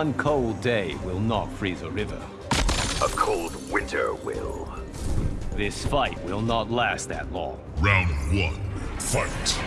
One cold day will not freeze a river. A cold winter will. This fight will not last that long. Round one, fight.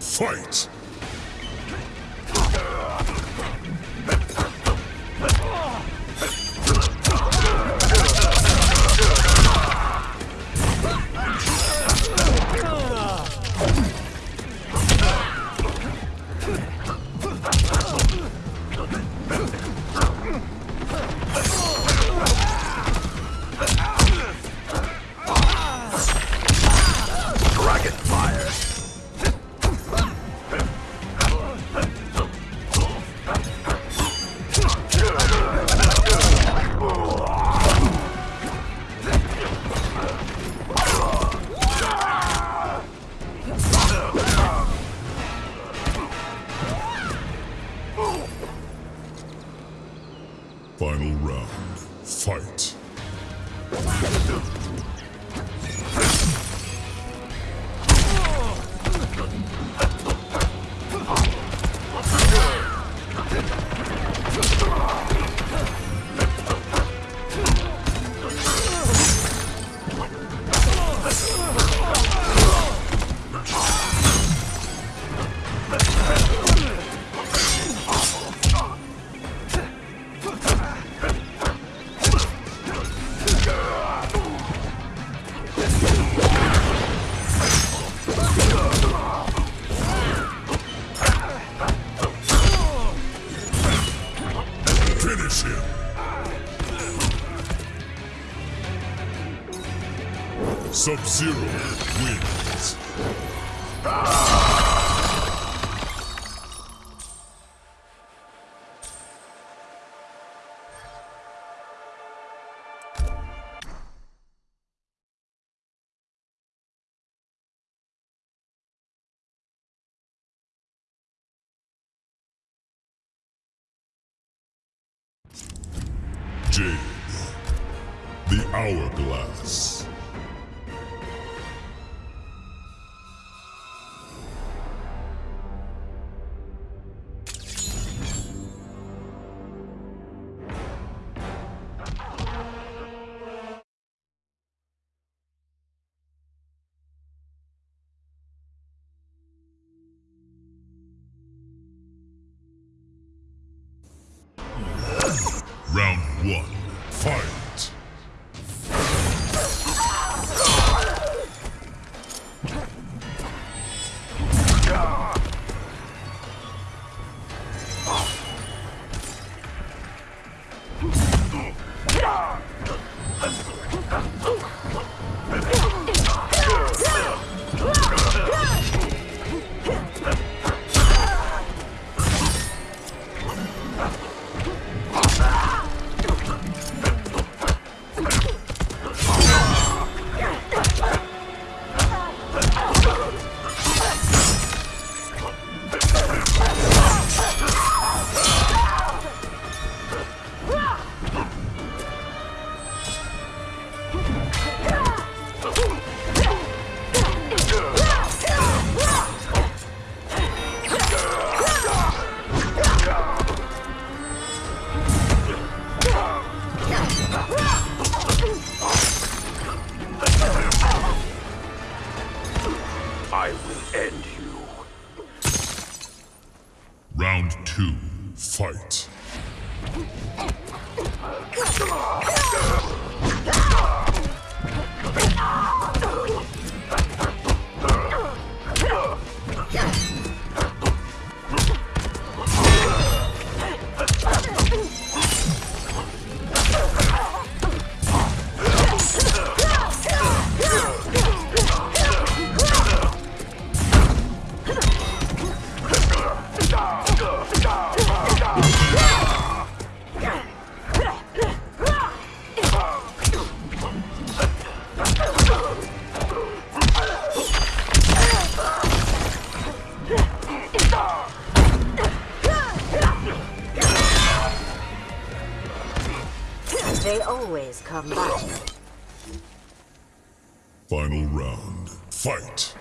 Fight! Sub-Zero wins. Jade. The Hourglass. Round two. Fight. Always come back. Final round. Fight.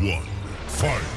One. Fight.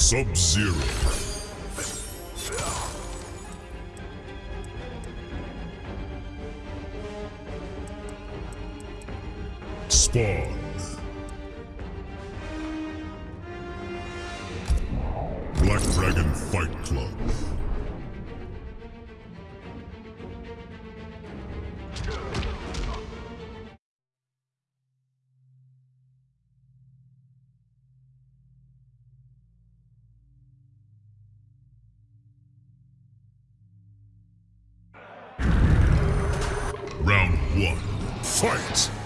Sub-Zero. Spawn. One. Fight!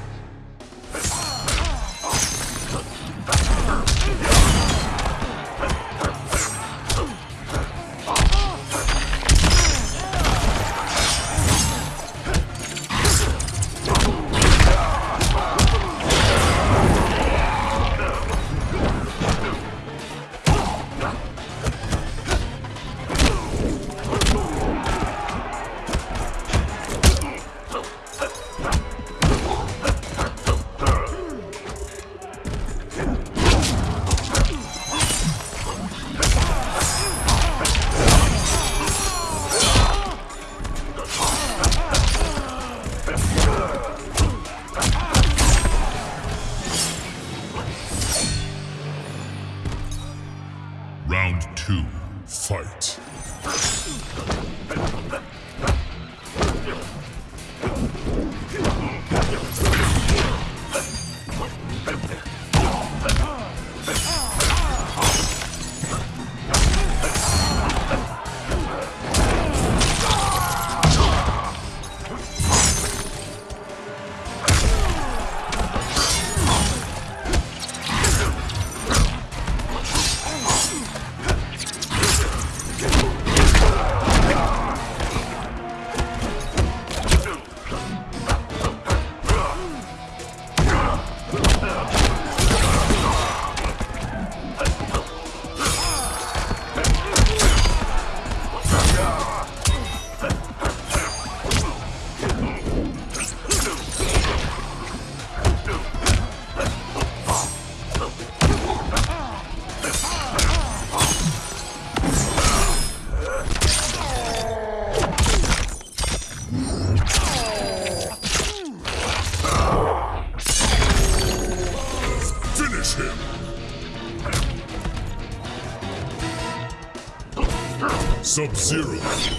Sub-Zero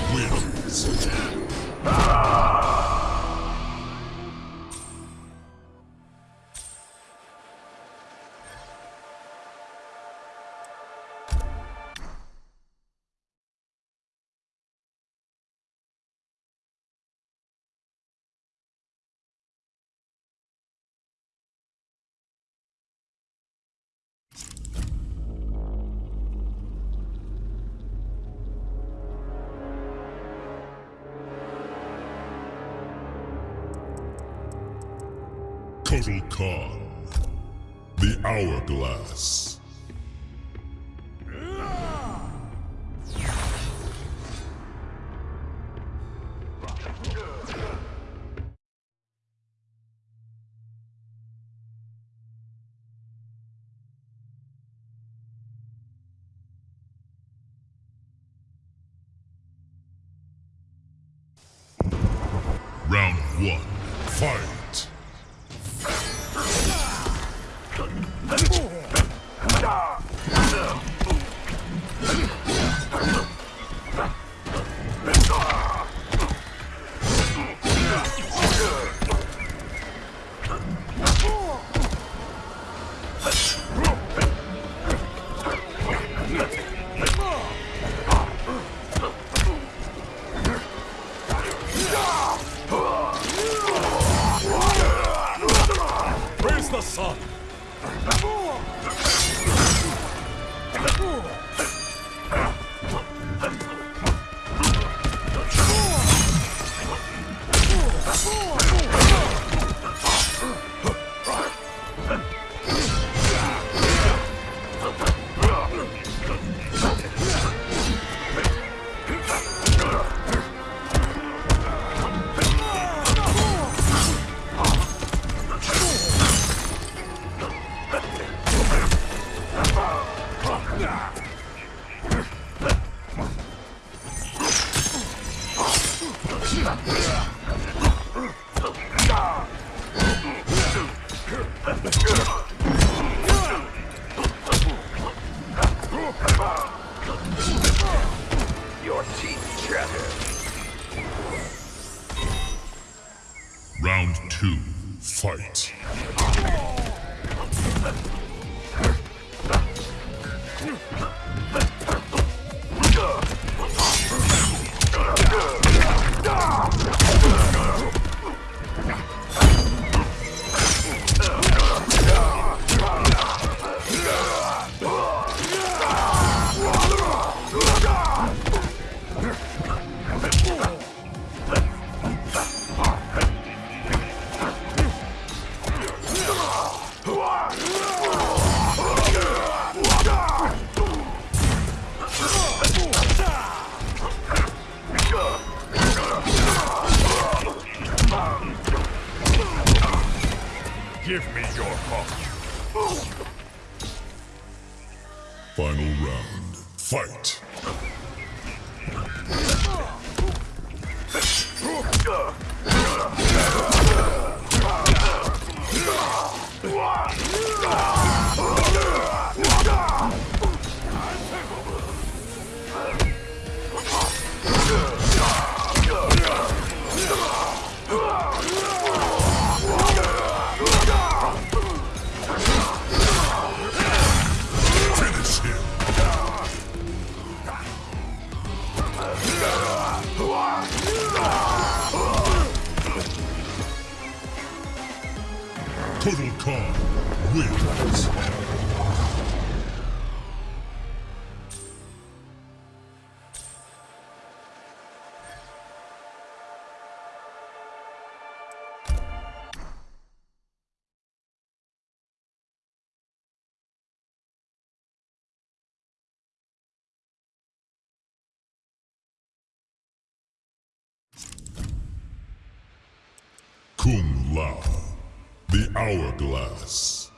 Kotal Khan. The Hourglass. Round one, fight! さ the sun? Kung Lao. The Hourglass.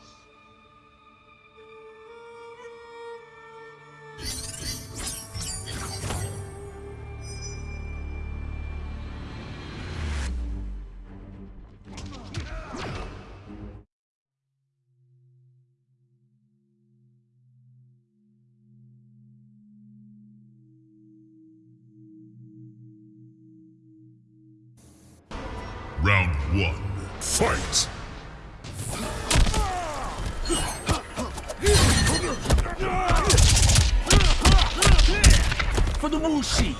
One. Fight! For the Wu Shi.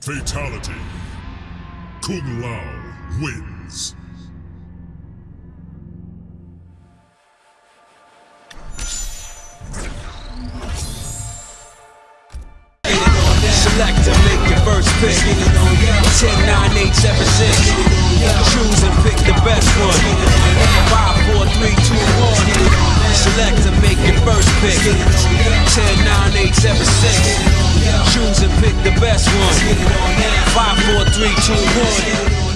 Fatality. Kung Lao wins. Select to make your first pick. 10, 9, 8, 7, 6. Choose and pick the best one. 5, 4, 3, 2, 1. Select to make your first pick. 10, 9, 8, 7, 6. Choose and pick the best one. 5, 4, 3, 2, 1.